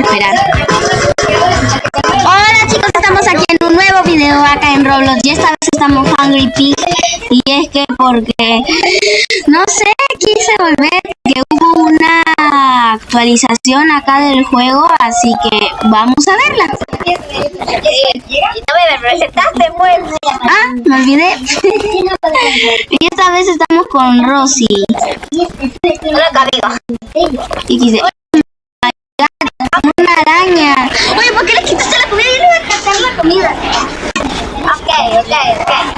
esperar. Hola chicos, estamos aquí en un nuevo video acá en Roblox y esta vez estamos Hungry Pig y es que porque no sé, quise volver que hubo una actualización acá del juego, así que vamos a verla. No me presentaste, pues. Ah, me olvidé. y esta vez estamos con Rosy. Hola, Camilo. Y quise... Una araña. Oye, ¿por qué le quitaste la comida? Yo le voy a quitar la comida. Ok, ok, ok.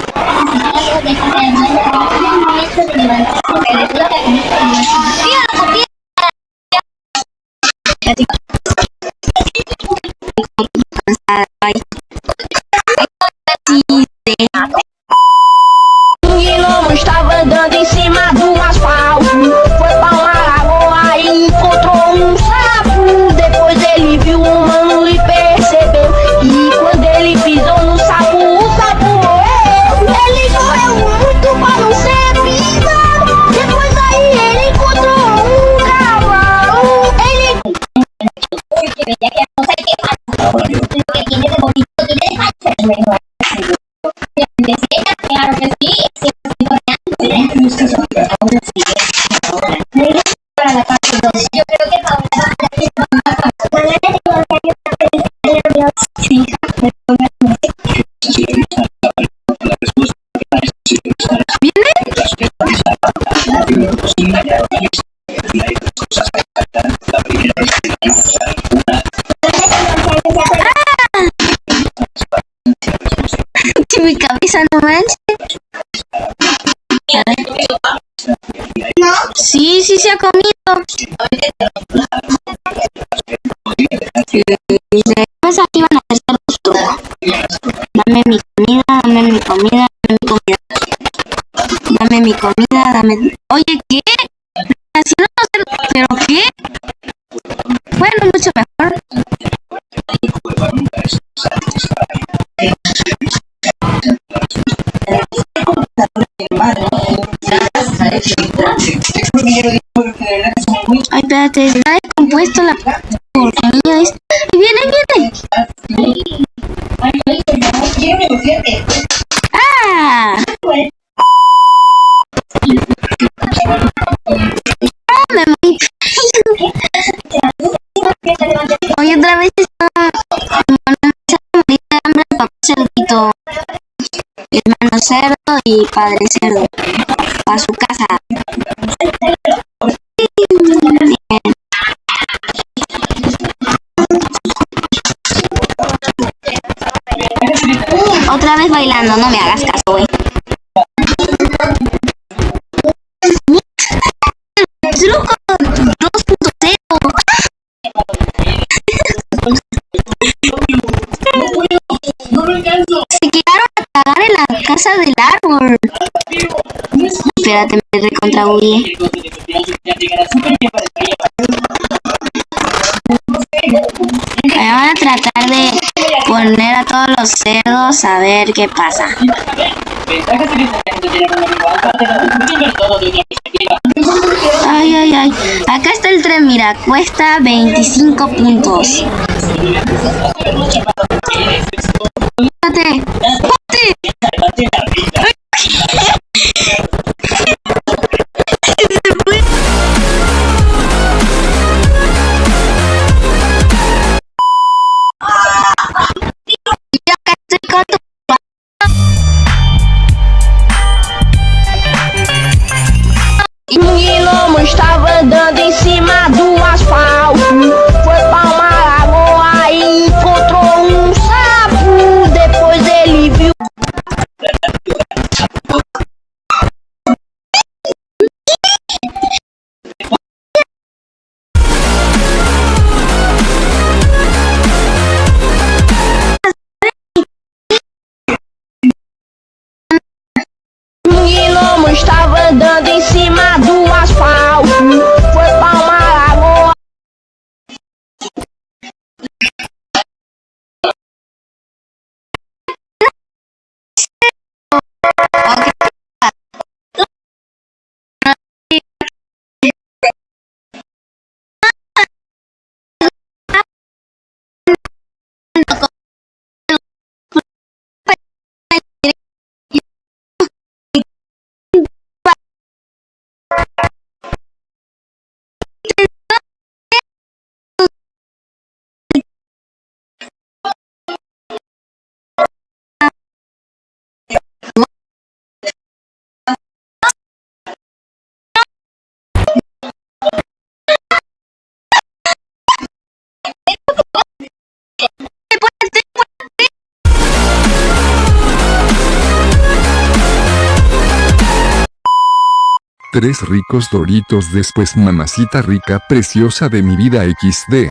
Que mi cabeza no manche. Sí, sí se ha comido. Después aquí van a hacer los. Dame mi comida, dame mi comida, dame mi comida. Dame mi comida, dame... Oye, ¿qué? Así no ¿Pero qué? Bueno, mucho mejor. Ay, espérate, está descompuesto la porquería esta. ¡Y viene, viene! ¡Ah! ¡Ah! Oye, otra vez está... Cerdito. Hermano cerdo y padre cerdo. A su casa. Otra vez bailando, no me hagas caso, güey. Truco 2.0. Se quedaron a cagar en la casa del árbol. Espérate, me recontrabuye. Van a tratar de los cerdos a ver qué pasa. Ay, ay, ay. Acá está el tren, mira, cuesta 25 puntos. Tres ricos doritos después mamacita rica preciosa de mi vida XD.